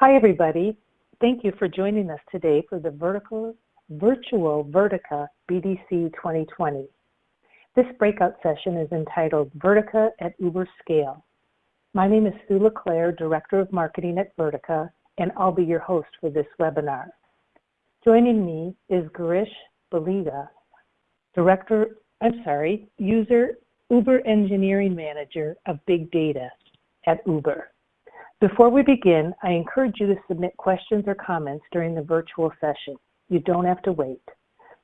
Hi, everybody. Thank you for joining us today for the Vertical, Virtual Vertica BDC 2020. This breakout session is entitled Vertica at Uber Scale. My name is Sue LeClaire, Director of Marketing at Vertica, and I'll be your host for this webinar. Joining me is Girish Baliga, Director, I'm sorry, User Uber Engineering Manager of Big Data at Uber. Before we begin, I encourage you to submit questions or comments during the virtual session. You don't have to wait.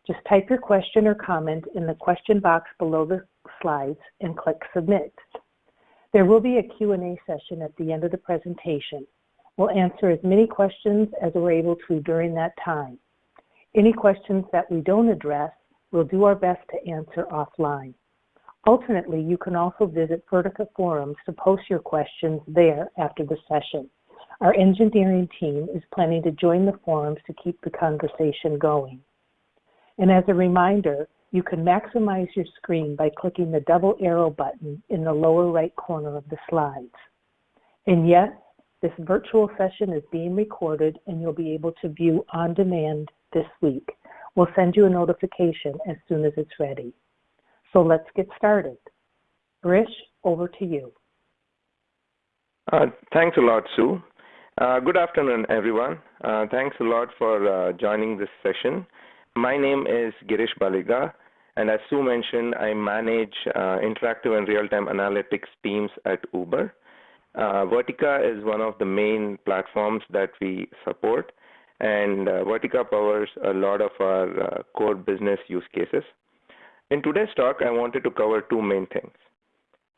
Just type your question or comment in the question box below the slides and click submit. There will be a Q&A session at the end of the presentation. We'll answer as many questions as we're able to during that time. Any questions that we don't address, we'll do our best to answer offline. Alternately, you can also visit Vertica forums to post your questions there after the session. Our engineering team is planning to join the forums to keep the conversation going. And as a reminder, you can maximize your screen by clicking the double arrow button in the lower right corner of the slides. And yes, this virtual session is being recorded and you'll be able to view on demand this week. We'll send you a notification as soon as it's ready. So let's get started. Girish, over to you. Uh, thanks a lot, Sue. Uh, good afternoon, everyone. Uh, thanks a lot for uh, joining this session. My name is Girish Baliga, and as Sue mentioned, I manage uh, interactive and real-time analytics teams at Uber. Uh, Vertica is one of the main platforms that we support, and Vertica powers a lot of our core business use cases. In today's talk, I wanted to cover two main things.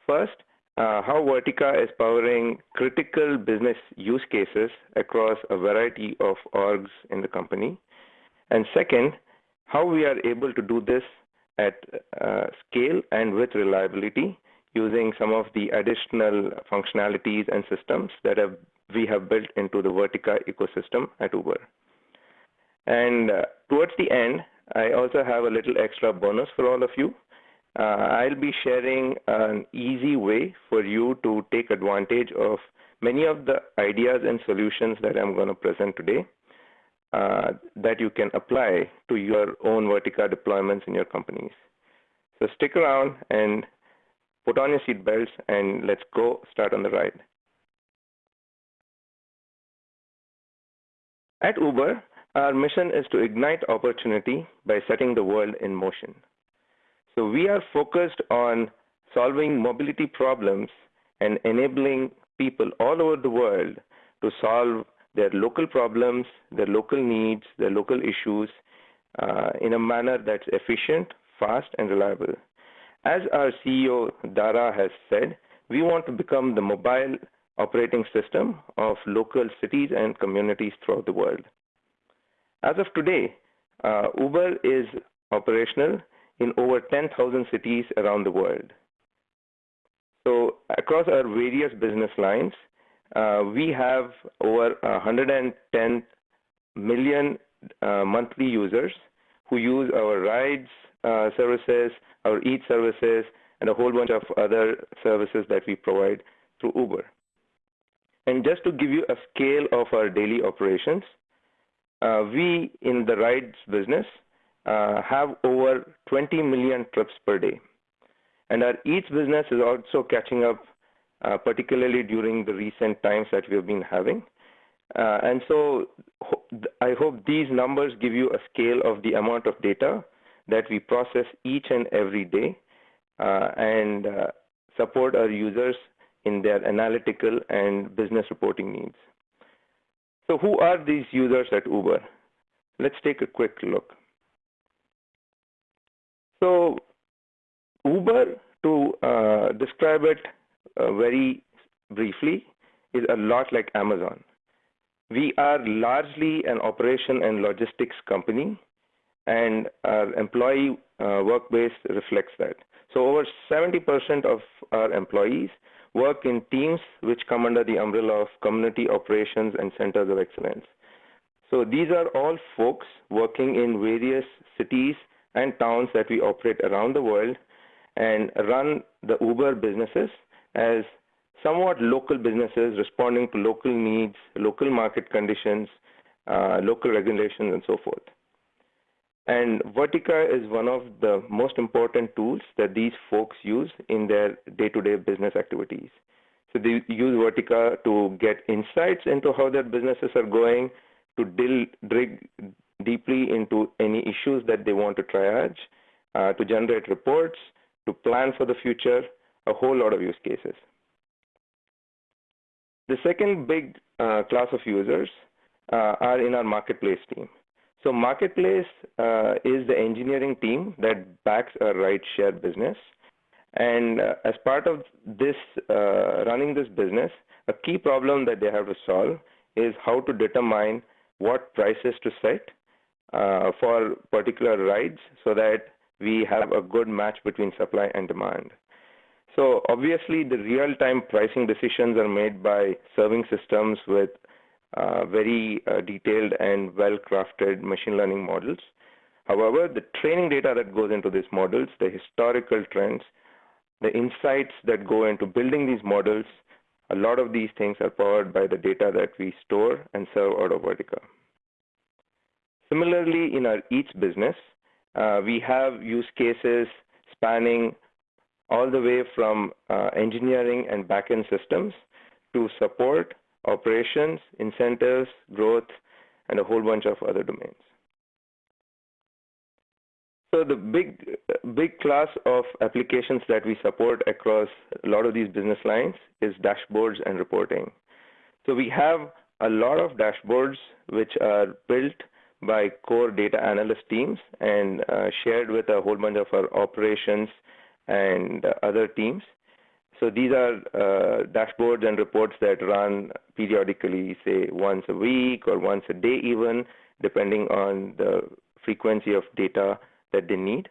First, uh, how Vertica is powering critical business use cases across a variety of orgs in the company. And second, how we are able to do this at uh, scale and with reliability using some of the additional functionalities and systems that have, we have built into the Vertica ecosystem at Uber. And uh, towards the end, I also have a little extra bonus for all of you. Uh, I'll be sharing an easy way for you to take advantage of many of the ideas and solutions that I'm going to present today uh, that you can apply to your own Vertica deployments in your companies. So stick around and put on your seatbelts and let's go start on the ride. At Uber, our mission is to ignite opportunity by setting the world in motion. So we are focused on solving mobility problems and enabling people all over the world to solve their local problems, their local needs, their local issues uh, in a manner that's efficient, fast, and reliable. As our CEO, Dara, has said, we want to become the mobile operating system of local cities and communities throughout the world. As of today, uh, Uber is operational in over 10,000 cities around the world. So across our various business lines, uh, we have over 110 million uh, monthly users who use our rides uh, services, our eat services, and a whole bunch of other services that we provide through Uber. And just to give you a scale of our daily operations, we in the rides business uh, have over 20 million trips per day. And our Eats business is also catching up, uh, particularly during the recent times that we have been having. Uh, and so I hope these numbers give you a scale of the amount of data that we process each and every day uh, and uh, support our users in their analytical and business reporting needs. So who are these users at Uber? Let's take a quick look. So Uber, to uh, describe it uh, very briefly, is a lot like Amazon. We are largely an operation and logistics company, and our employee uh, work base reflects that. So over 70% of our employees work in teams which come under the umbrella of community operations and centers of excellence. So these are all folks working in various cities and towns that we operate around the world and run the Uber businesses as somewhat local businesses responding to local needs, local market conditions, uh, local regulations, and so forth. And Vertica is one of the most important tools that these folks use in their day-to-day business activities. So they use Vertica to get insights into how their businesses are going, to dig deeply into any issues that they want to triage, uh, to generate reports, to plan for the future, a whole lot of use cases. The second big uh, class of users uh, are in our marketplace team. So marketplace uh, is the engineering team that backs a rideshare business. And uh, as part of this uh, running this business, a key problem that they have to solve is how to determine what prices to set uh, for particular rides so that we have a good match between supply and demand. So obviously, the real-time pricing decisions are made by serving systems with very uh, detailed and well-crafted machine learning models. However, the training data that goes into these models, the historical trends, the insights that go into building these models, a lot of these things are powered by the data that we store and serve out of Vertica. Similarly, in our Eats business, uh, we have use cases spanning all the way from uh, engineering and backend systems to support, operations, incentives, growth, and a whole bunch of other domains. So the big, big class of applications that we support across a lot of these business lines is dashboards and reporting. So we have a lot of dashboards which are built by core data analyst teams and uh, shared with a whole bunch of our operations and other teams. So these are uh, dashboards and reports that run periodically, say once a week or once a day even, depending on the frequency of data that they need.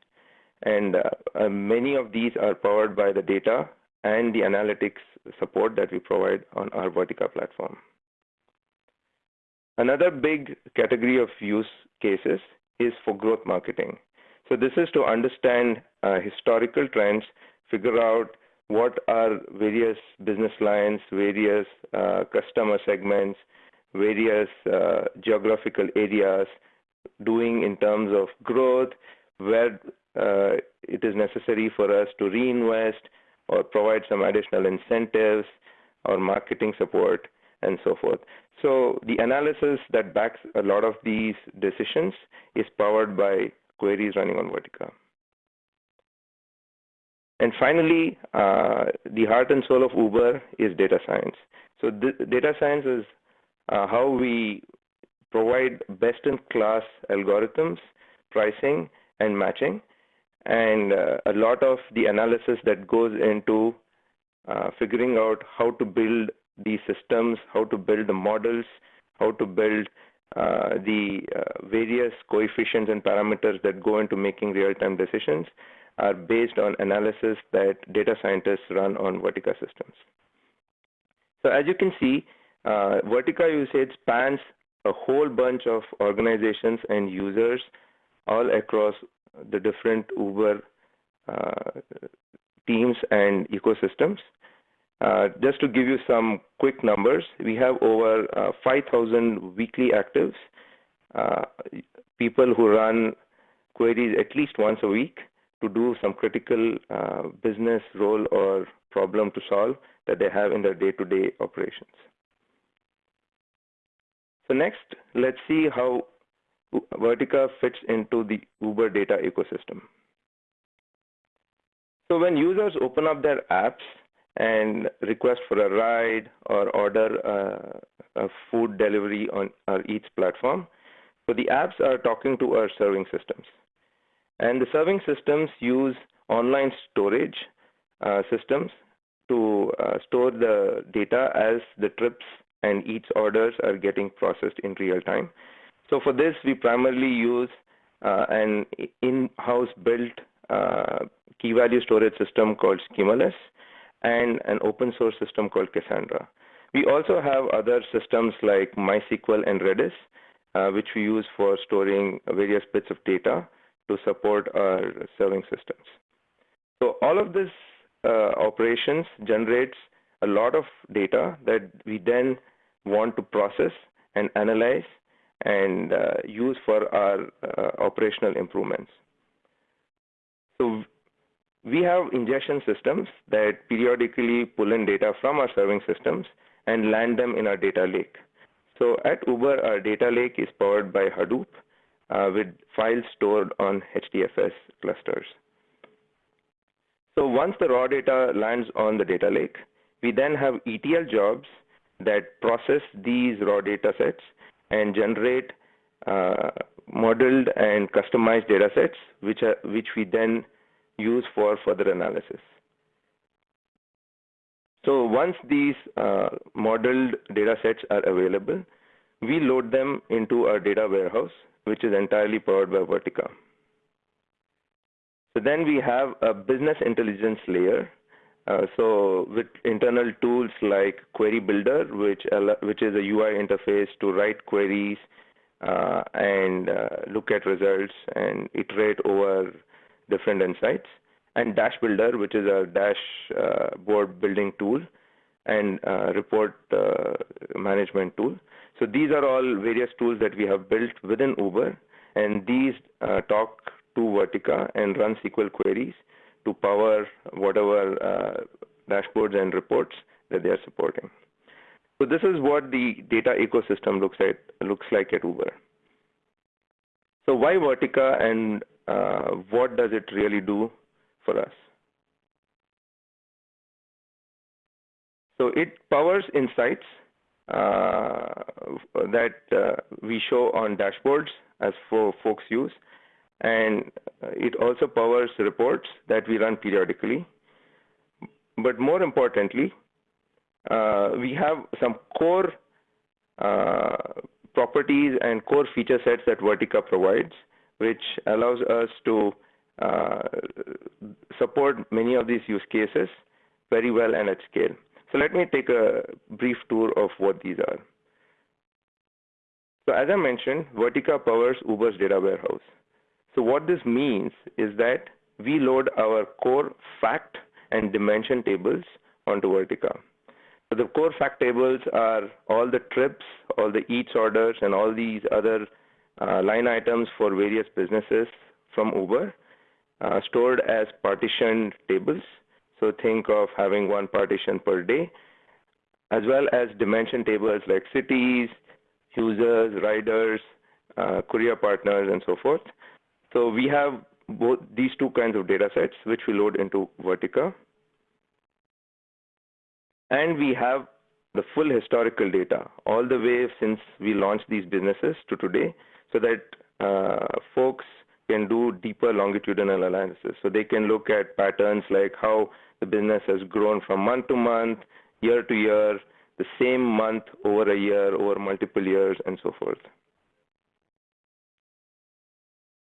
And uh, uh, many of these are powered by the data and the analytics support that we provide on our Vertica platform. Another big category of use cases is for growth marketing. So this is to understand uh, historical trends, figure out what are various business lines, various uh, customer segments, various uh, geographical areas doing in terms of growth, where uh, it is necessary for us to reinvest or provide some additional incentives or marketing support and so forth. So the analysis that backs a lot of these decisions is powered by queries running on Vertica. And finally, uh, the heart and soul of Uber is data science. So data science is uh, how we provide best-in-class algorithms, pricing, and matching, and uh, a lot of the analysis that goes into uh, figuring out how to build these systems, how to build the models, how to build uh, the uh, various coefficients and parameters that go into making real-time decisions are based on analysis that data scientists run on Vertica systems. So as you can see, uh, Vertica usage spans a whole bunch of organizations and users all across the different Uber uh, teams and ecosystems. Uh, just to give you some quick numbers, we have over uh, 5,000 weekly actives, uh, people who run queries at least once a week to do some critical uh, business role or problem to solve that they have in their day-to-day -day operations. So next, let's see how Vertica fits into the Uber data ecosystem. So when users open up their apps and request for a ride or order uh, a food delivery on our Eats platform, so the apps are talking to our serving systems. And the serving systems use online storage uh, systems to uh, store the data as the trips and Eats orders are getting processed in real time. So for this, we primarily use uh, an in-house built uh, key value storage system called Schemaless and an open source system called Cassandra. We also have other systems like MySQL and Redis, uh, which we use for storing various bits of data to support our serving systems. So all of this uh, operations generates a lot of data that we then want to process and analyze and uh, use for our uh, operational improvements. So we have ingestion systems that periodically pull in data from our serving systems and land them in our data lake. So at Uber, our data lake is powered by Hadoop with files stored on HDFS clusters. So once the raw data lands on the data lake, we then have ETL jobs that process these raw data sets and generate uh, modeled and customized data sets, which, are, which we then use for further analysis. So once these uh, modeled data sets are available, we load them into our data warehouse, which is entirely powered by Vertica. So then we have a business intelligence layer. Uh, so with internal tools like Query Builder, which, which is a UI interface to write queries uh, and uh, look at results and iterate over different insights, and Dash Builder, which is a dashboard uh, building tool and uh, report uh, management tool. So these are all various tools that we have built within Uber, and these talk to Vertica and run SQL queries to power whatever uh, dashboards and reports that they are supporting. So this is what the data ecosystem looks like, looks like at Uber. So why Vertica and uh, what does it really do for us? So it powers insights uh, that uh, we show on dashboards as for folks use and it also powers reports that we run periodically. But more importantly, uh, we have some core uh, properties and core feature sets that Vertica provides, which allows us to uh, support many of these use cases very well and at scale. So let me take a brief tour of what these are. So as I mentioned, Vertica powers Uber's data warehouse. So what this means is that we load our core fact and dimension tables onto Vertica. So the core fact tables are all the trips, all the eats orders, and all these other uh, line items for various businesses from Uber uh, stored as partitioned tables. So think of having one partition per day, as well as dimension tables like cities, users, riders, uh, courier partners, and so forth. So we have both these two kinds of data sets, which we load into Vertica. And we have the full historical data all the way since we launched these businesses to today so that uh, folks can do deeper longitudinal analysis. So they can look at patterns like how the business has grown from month to month, year to year, the same month over a year, over multiple years, and so forth.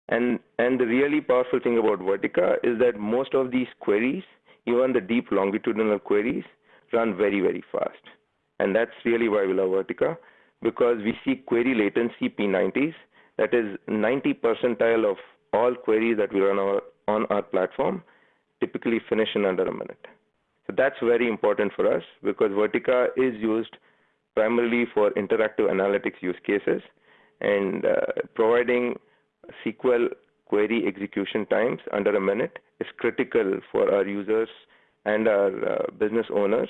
And, and the really powerful thing about Vertica is that most of these queries, even the deep longitudinal queries, run very, very fast. And that's really why we love Vertica, because we see query latency P90s, that is 90 percentile of all queries that we run our, on our platform, typically finish in under a minute. So that's very important for us because Vertica is used primarily for interactive analytics use cases and uh, providing SQL query execution times under a minute is critical for our users and our uh, business owners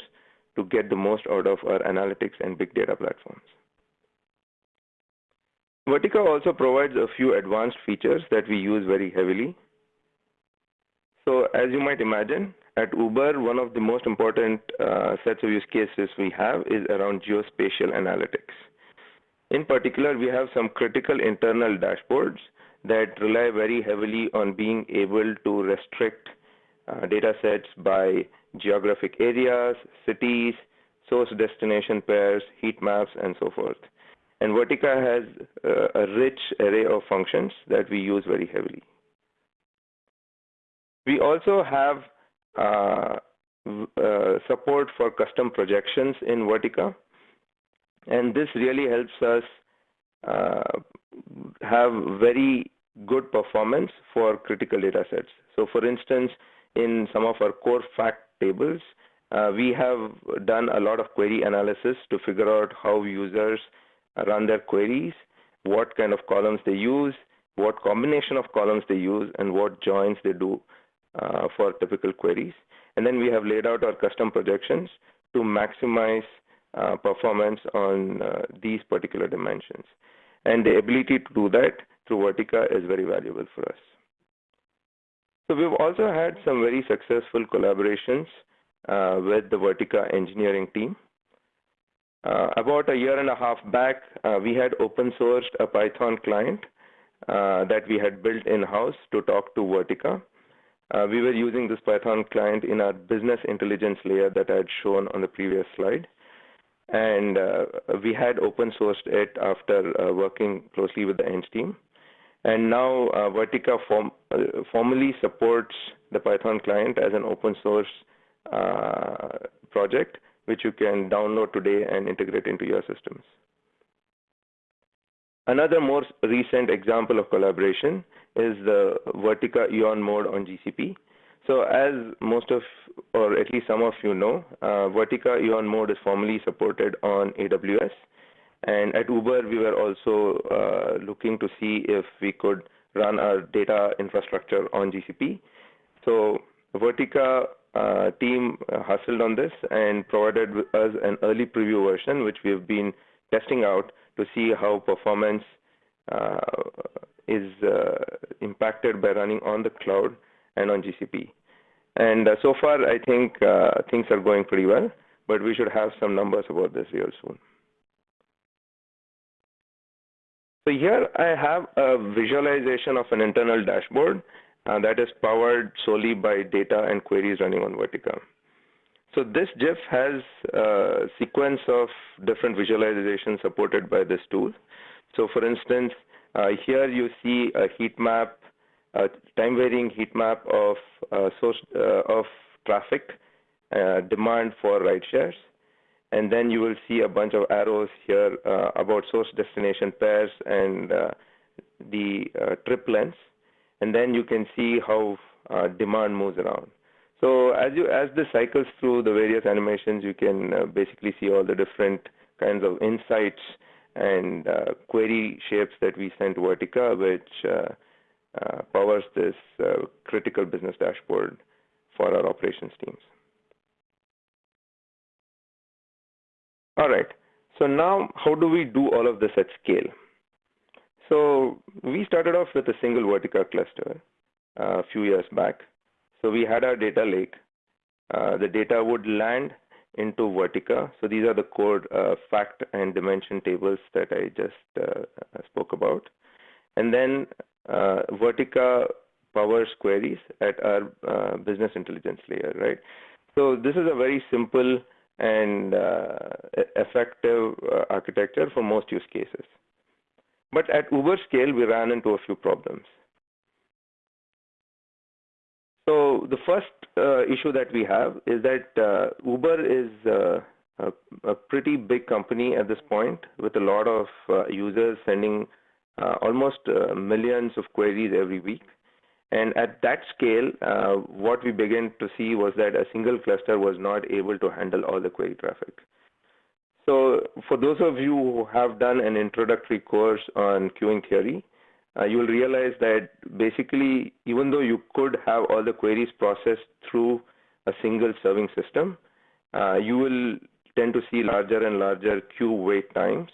to get the most out of our analytics and big data platforms. Vertica also provides a few advanced features that we use very heavily. So as you might imagine, at Uber, one of the most important uh, sets of use cases we have is around geospatial analytics. In particular, we have some critical internal dashboards that rely very heavily on being able to restrict uh, data sets by geographic areas, cities, source destination pairs, heat maps, and so forth. And Vertica has uh, a rich array of functions that we use very heavily. We also have uh, uh, support for custom projections in Vertica, and this really helps us uh, have very good performance for critical data sets. So for instance, in some of our core fact tables, uh, we have done a lot of query analysis to figure out how users run their queries, what kind of columns they use, what combination of columns they use, and what joins they do uh, for typical queries. And then we have laid out our custom projections to maximize uh, performance on uh, these particular dimensions. And the ability to do that through Vertica is very valuable for us. So we've also had some very successful collaborations uh, with the Vertica engineering team. Uh, about a year and a half back, uh, we had open sourced a Python client uh, that we had built in-house to talk to Vertica. Uh, we were using this Python client in our business intelligence layer that I had shown on the previous slide. And uh, we had open sourced it after working closely with the Eng team. And now Vertica form, formally supports the Python client as an open source project which you can download today and integrate into your systems. Another more recent example of collaboration is the Vertica Eon mode on GCP. So as most of, or at least some of you know, uh, Vertica Eon mode is formally supported on AWS. And at Uber, we were also uh, looking to see if we could run our data infrastructure on GCP. So Vertica uh, team uh, hustled on this and provided us an early preview version, which we've been testing out to see how performance uh, is uh, impacted by running on the cloud and on GCP. And uh, so far, I think things are going pretty well, but we should have some numbers about this real soon. So here I have a visualization of an internal dashboard uh, that is powered solely by data and queries running on Vertica. So this GIF has a sequence of different visualizations supported by this tool. So for instance, uh, here you see a heat map, a time varying heat map of uh, source uh, of traffic uh, demand for ride shares. And then you will see a bunch of arrows here uh, about source destination pairs and the trip lengths and then you can see how uh, demand moves around. So as you as this cycles through the various animations, you can uh, basically see all the different kinds of insights and uh, query shapes that we send to Vertica, which uh, uh, powers this uh, critical business dashboard for our operations teams. All right. So now, how do we do all of this at scale? So we started off with a single Vertica cluster uh, a few years back. So we had our data lake. Uh, the data would land into Vertica. So these are the core uh, fact and dimension tables that I just uh, spoke about. And then uh, Vertica powers queries at our uh, business intelligence layer, right? So this is a very simple and effective architecture for most use cases. But at Uber scale, we ran into a few problems. So the first uh, issue that we have is that uh, Uber is uh, a, a, pretty big company at this point with a lot of uh, users sending uh, almost uh, millions of queries every week. And at that scale, what we began to see was that a single cluster was not able to handle all the query traffic. So for those of you who have done an introductory course on queuing theory, uh, you will realize that basically, even though you could have all the queries processed through a single serving system, uh, you will tend to see larger and larger queue wait times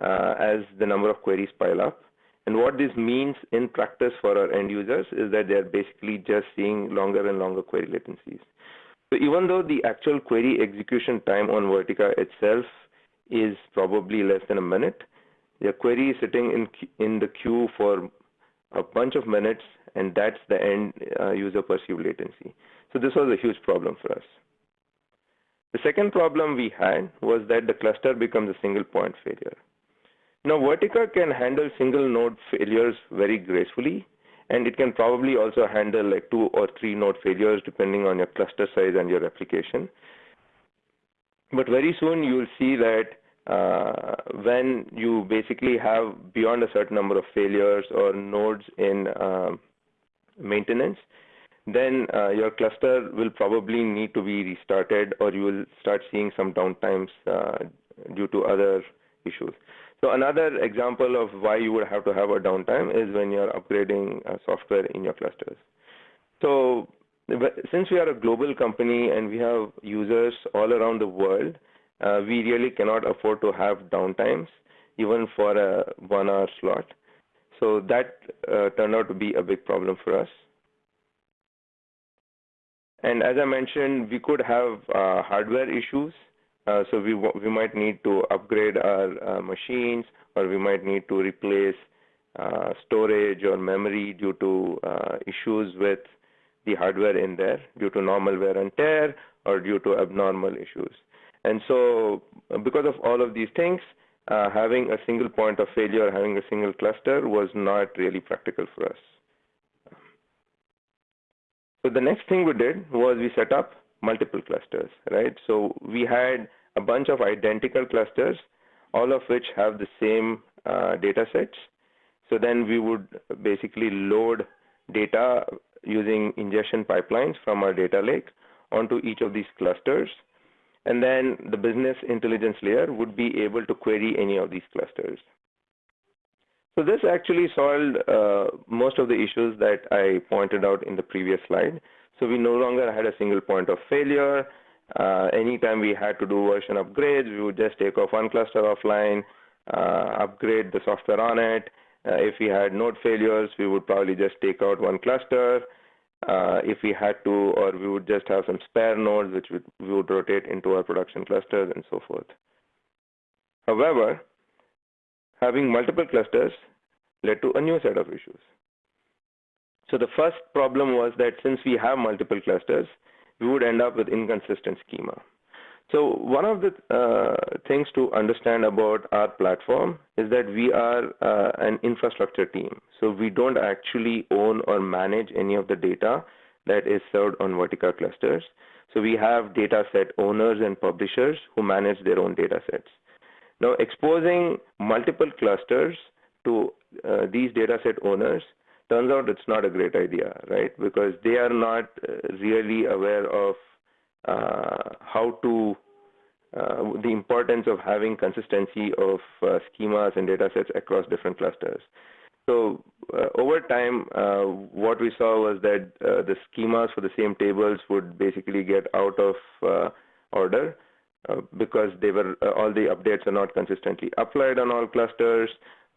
uh, as the number of queries pile up. And what this means in practice for our end users is that they're basically just seeing longer and longer query latencies. So even though the actual query execution time on Vertica itself is probably less than a minute, the query is sitting in in the queue for a bunch of minutes, and that's the end uh, user perceived latency. So this was a huge problem for us. The second problem we had was that the cluster becomes a single point failure. Now, Vertica can handle single node failures very gracefully, and it can probably also handle like two or three node failures depending on your cluster size and your application. But very soon you'll see that uh, when you basically have beyond a certain number of failures or nodes in uh, maintenance, then uh, your cluster will probably need to be restarted or you will start seeing some downtimes uh, due to other issues. So another example of why you would have to have a downtime is when you're upgrading uh, software in your clusters. So since we are a global company and we have users all around the world, uh, we really cannot afford to have downtimes even for a one hour slot. So that uh, turned out to be a big problem for us. And as I mentioned, we could have uh, hardware issues. Uh, so we, we might need to upgrade our uh, machines or we might need to replace uh, storage or memory due to uh, issues with the hardware in there due to normal wear and tear or due to abnormal issues. And so because of all of these things, uh, having a single point of failure, having a single cluster was not really practical for us. So the next thing we did was we set up multiple clusters, right? So we had a bunch of identical clusters, all of which have the same uh, data sets. So then we would basically load data using ingestion pipelines from our data lake onto each of these clusters. And then the business intelligence layer would be able to query any of these clusters. So this actually solved uh, most of the issues that I pointed out in the previous slide. So we no longer had a single point of failure. Uh, anytime we had to do version upgrades, we would just take off one cluster offline, uh, upgrade the software on it. Uh, if we had node failures, we would probably just take out one cluster. Uh, if we had to, or we would just have some spare nodes which would, we would rotate into our production clusters and so forth. However, having multiple clusters led to a new set of issues. So the first problem was that since we have multiple clusters, we would end up with inconsistent schema. So one of the uh, things to understand about our platform is that we are uh, an infrastructure team. So we don't actually own or manage any of the data that is served on Vertica clusters. So we have data set owners and publishers who manage their own data sets. Now, exposing multiple clusters to uh, these dataset owners turns out it's not a great idea, right? Because they are not uh, really aware of uh, how to uh, the importance of having consistency of uh, schemas and data sets across different clusters. So uh, over time, what we saw was that the schemas for the same tables would basically get out of order uh, because they were uh, all the updates are not consistently applied on all clusters,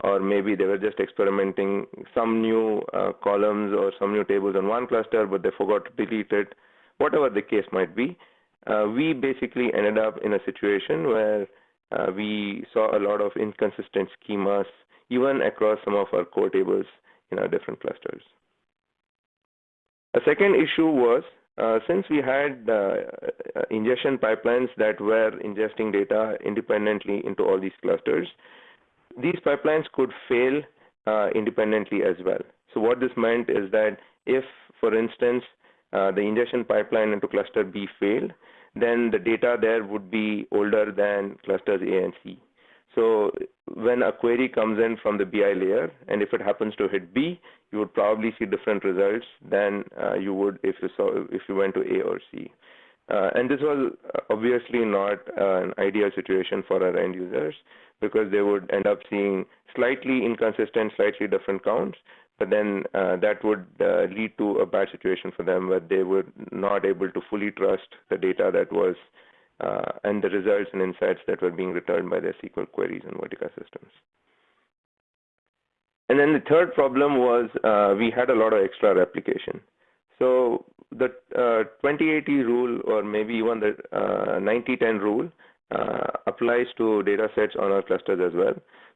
or maybe they were just experimenting some new uh, columns or some new tables on one cluster, but they forgot to delete it. Whatever the case might be, uh, we basically ended up in a situation where uh, we saw a lot of inconsistent schemas, even across some of our core tables in our different clusters. A second issue was uh, since we had uh, uh, ingestion pipelines that were ingesting data independently into all these clusters, these pipelines could fail uh, independently as well. So what this meant is that if, for instance, uh, the ingestion pipeline into cluster B failed, then the data there would be older than clusters A and C. So when a query comes in from the BI layer, and if it happens to hit B, you would probably see different results than uh, you would if you saw if you went to A or C. Uh, and this was obviously not uh, an ideal situation for our end users because they would end up seeing slightly inconsistent, slightly different counts, but then uh, that would uh, lead to a bad situation for them where they were not able to fully trust the data that was uh, and the results and insights that were being returned by their SQL queries and Vertica systems. And then the third problem was uh, we had a lot of extra replication. So the uh, 2080 rule or maybe even the 9010 uh, rule applies to data sets on our clusters as well.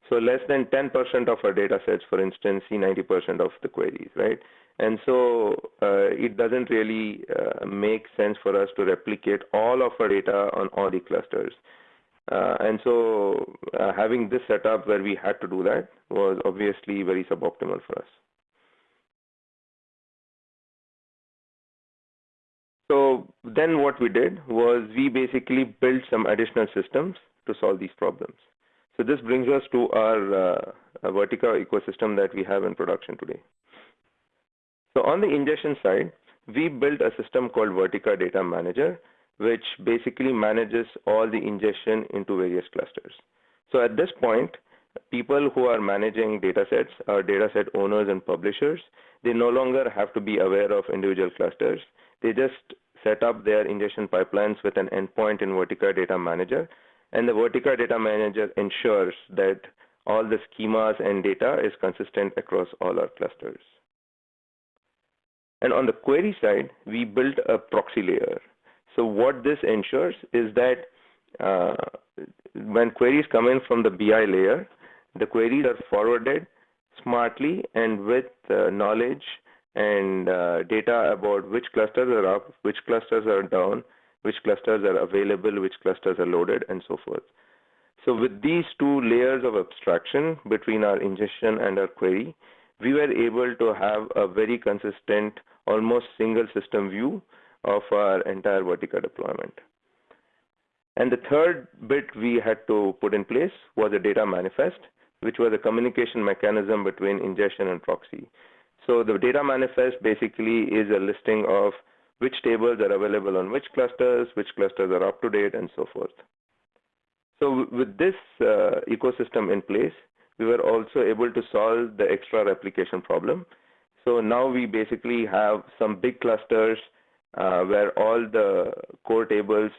So less than 10% of our data sets, for instance, see 90% of the queries, right? And so uh, it doesn't really uh, make sense for us to replicate all of our data on all the clusters. Uh, and so uh, having this setup where we had to do that was obviously very suboptimal for us. So then what we did was we basically built some additional systems to solve these problems. So this brings us to our uh, Vertica ecosystem that we have in production today. So on the ingestion side, we built a system called Vertica Data Manager, which basically manages all the ingestion into various clusters. So at this point, people who are managing datasets are dataset owners and publishers. They no longer have to be aware of individual clusters. They just set up their ingestion pipelines with an endpoint in Vertica Data Manager, and the Vertica Data Manager ensures that all the schemas and data is consistent across all our clusters. And on the query side, we built a proxy layer. So what this ensures is that uh, when queries come in from the BI layer, the queries are forwarded smartly and with uh, knowledge and uh, data about which clusters are up, which clusters are down, which clusters are available, which clusters are loaded, and so forth. So with these two layers of abstraction between our ingestion and our query, we were able to have a very consistent, almost single system view of our entire Vertica deployment. And the third bit we had to put in place was a data manifest, which was a communication mechanism between ingestion and proxy. So the data manifest basically is a listing of which tables are available on which clusters, which clusters are up to date, and so forth. So with this uh, ecosystem in place, we were also able to solve the extra replication problem. So now we basically have some big clusters uh, where all the core tables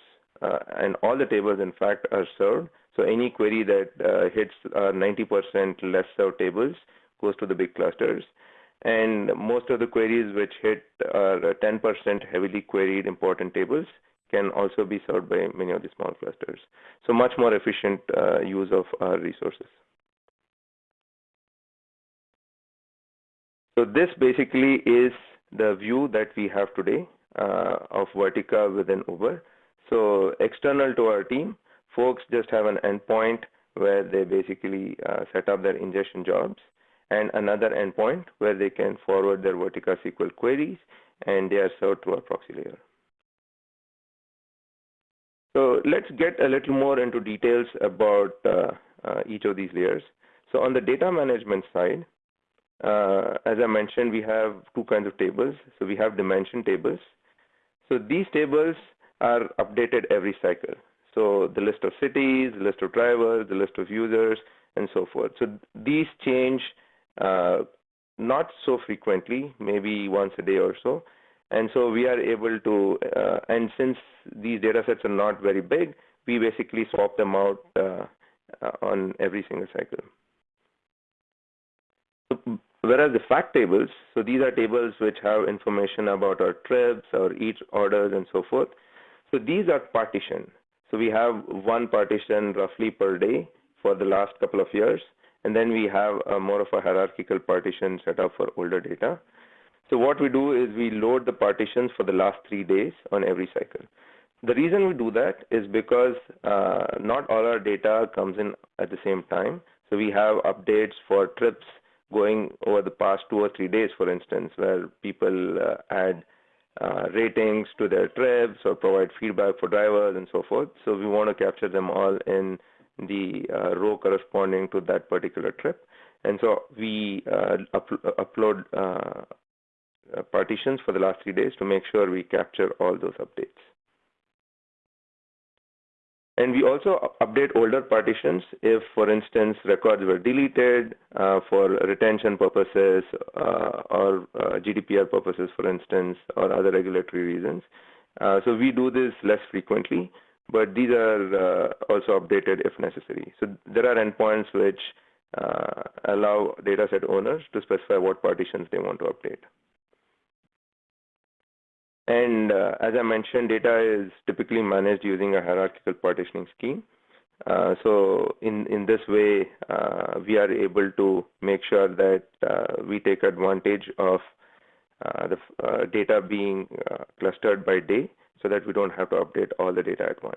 uh, and all the tables, in fact, are served. So any query that uh, hits 90% less served tables goes to the big clusters. And most of the queries which hit 10% heavily queried important tables can also be served by many of the small clusters. So much more efficient uh, use of our resources. So this basically is the view that we have today uh, of Vertica within Uber. So external to our team, folks just have an endpoint where they basically uh, set up their ingestion jobs and another endpoint where they can forward their Vertica SQL queries and they are served through a proxy layer. So let's get a little more into details about uh, uh, each of these layers. So on the data management side, uh, as I mentioned, we have two kinds of tables. So we have dimension tables. So these tables are updated every cycle. So the list of cities, the list of drivers, the list of users, and so forth. So these change uh, not so frequently, maybe once a day or so. And so we are able to, uh, and since these data sets are not very big, we basically swap them out uh, uh on every single cycle. Whereas the fact tables, so these are tables which have information about our trips, our Eats orders, and so forth. So these are partitioned. So we have one partition roughly per day for the last couple of years, and then we have a more of a hierarchical partition set up for older data. So what we do is we load the partitions for the last three days on every cycle. The reason we do that is because uh, not all our data comes in at the same time. So we have updates for trips going over the past two or three days, for instance, where people uh, add uh, ratings to their trips or provide feedback for drivers and so forth. So we want to capture them all in the uh, row corresponding to that particular trip. And so we uh, up upload uh, partitions for the last three days to make sure we capture all those updates. And we also update older partitions if, for instance, records were deleted uh, for retention purposes uh, or uh, GDPR purposes, for instance, or other regulatory reasons. So we do this less frequently, but these are uh, also updated if necessary. So there are endpoints which uh, allow dataset owners to specify what partitions they want to update. And uh, as I mentioned, data is typically managed using a hierarchical partitioning scheme. Uh, so in, in this way, uh, we are able to make sure that uh, we take advantage of the data being clustered by day so that we don't have to update all the data at once.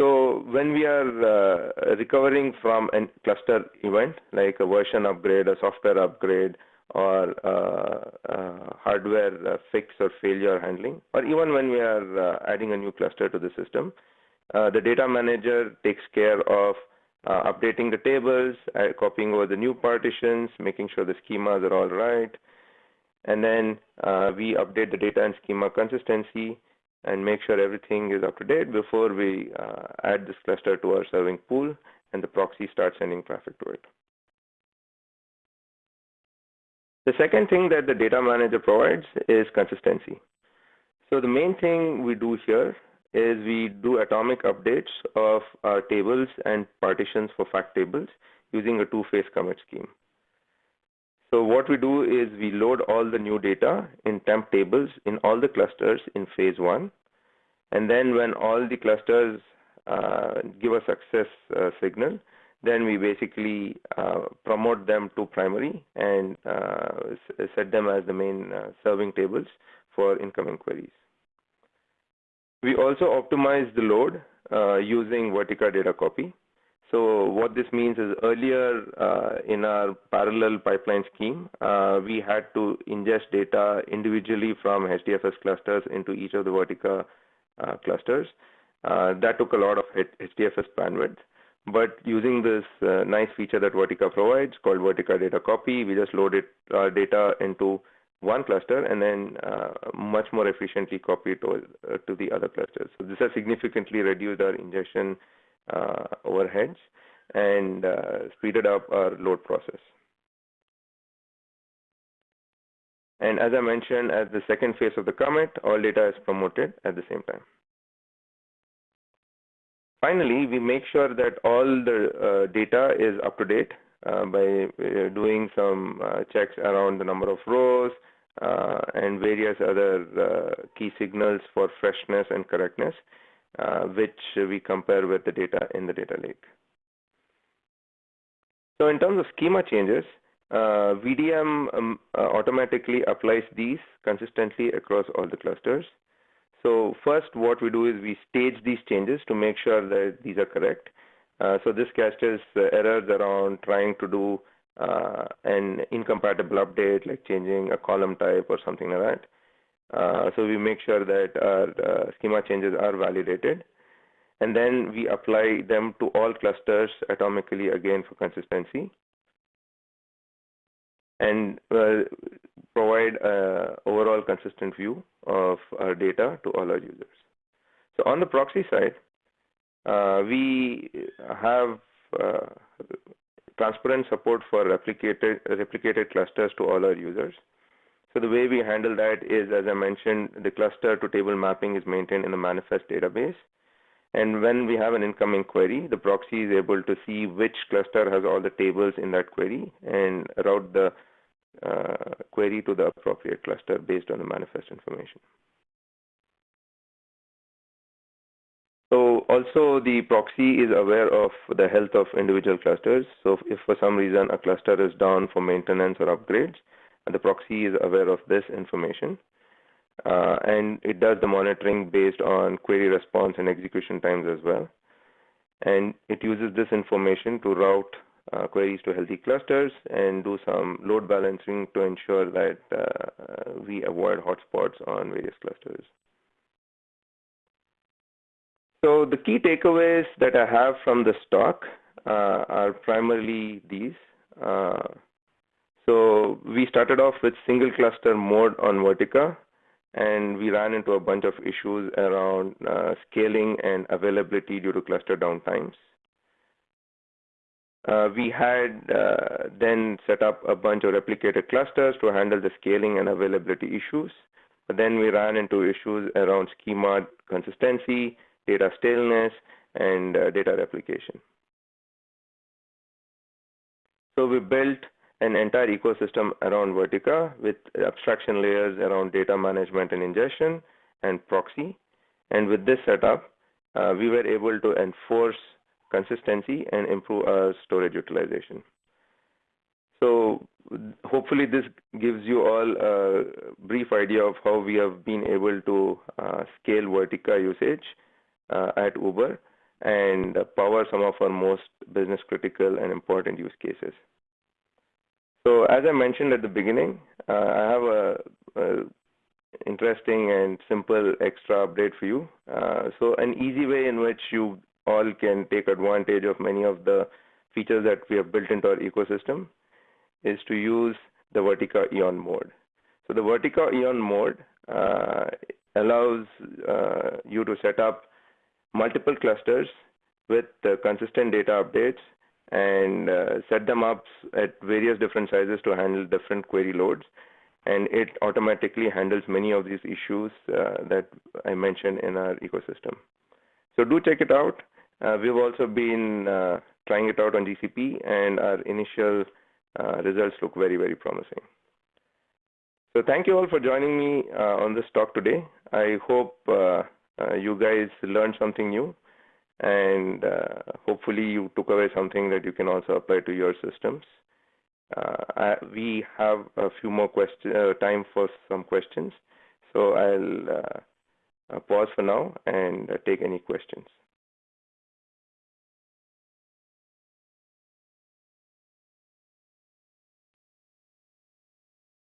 So when we are recovering from a cluster event, like a version upgrade, a software upgrade, or uh, uh, hardware uh, fix or failure handling, or even when we are adding a new cluster to the system, the data manager takes care of uh, updating the tables, uh, copying over the new partitions, making sure the schemas are all right, and then uh, we update the data and schema consistency and make sure everything is up to date before we uh, add this cluster to our serving pool and the proxy starts sending traffic to it. The second thing that the data manager provides is consistency. So the main thing we do here is we do atomic updates of our tables and partitions for fact tables using a two-phase commit scheme. So what we do is we load all the new data in temp tables in all the clusters in phase one. And then when all the clusters uh, give a success uh, signal, then we basically uh, promote them to primary and uh, set them as the main uh, serving tables for incoming queries. We also optimize the load uh, using Vertica data copy. So what this means is earlier uh, in our parallel pipeline scheme, uh, we had to ingest data individually from HDFS clusters into each of the Vertica uh, clusters. Uh, that took a lot of HDFS bandwidth. But using this uh, nice feature that Vertica provides called Vertica data copy, we just load it, our data into one cluster and then uh, much more efficiently copy it to, uh, to the other clusters. So this has significantly reduced our ingestion uh, overheads and uh, speeded up our load process. And as I mentioned, as the second phase of the commit, all data is promoted at the same time. Finally, we make sure that all the uh, data is up to date uh, by uh, doing some uh, checks around the number of rows uh, and various other uh, key signals for freshness and correctness, which we compare with the data in the data lake. So in terms of schema changes, VDM um, automatically applies these consistently across all the clusters. So first, what we do is we stage these changes to make sure that these are correct. Uh, so this catches uh, errors around trying to do uh, an incompatible update, like changing a column type or something like that. Uh, so we make sure that our uh, schema changes are validated. And then we apply them to all clusters atomically again for consistency. And uh, provide an overall consistent view of our data to all our users. So on the proxy side, uh, we have uh, transparent support for replicated, replicated clusters to all our users. So the way we handle that is, as I mentioned, the cluster to table mapping is maintained in the manifest database. And when we have an incoming query, the proxy is able to see which cluster has all the tables in that query and route the uh, query to the appropriate cluster based on the manifest information. So also the proxy is aware of the health of individual clusters. So if for some reason a cluster is down for maintenance or upgrades, the proxy is aware of this information. Uh, and it does the monitoring based on query response and execution times as well. And it uses this information to route uh, queries to healthy clusters and do some load balancing to ensure that uh, we avoid hotspots on various clusters. So the key takeaways that I have from the talk uh, are primarily these. So we started off with single cluster mode on Vertica, and we ran into a bunch of issues around uh, scaling and availability due to cluster downtimes. Uh, we had uh, then set up a bunch of replicated clusters to handle the scaling and availability issues. But then we ran into issues around schema consistency, data staleness, and uh, data replication. So we built an entire ecosystem around Vertica with abstraction layers around data management and ingestion and proxy. And with this setup, uh, we were able to enforce consistency and improve our storage utilization. So hopefully this gives you all a brief idea of how we have been able to uh, scale Vertica usage uh, at Uber and power some of our most business critical and important use cases. So as I mentioned at the beginning, uh, I have a, a, interesting and simple extra update for you. Uh, so an easy way in which you all can take advantage of many of the features that we have built into our ecosystem is to use the Vertica Eon mode. So the Vertica Eon mode uh, allows uh, you to set up multiple clusters with consistent data updates and uh, set them up at various different sizes to handle different query loads. And it automatically handles many of these issues uh, that I mentioned in our ecosystem. So do check it out. Uh, we've also been uh, trying it out on GCP, and our initial uh, results look very, very promising. So thank you all for joining me uh, on this talk today. I hope you guys learned something new and uh, hopefully you took away something that you can also apply to your systems. Uh, I, we have a few more question uh, time for some questions, so I'll uh, uh, pause for now and uh, take any questions.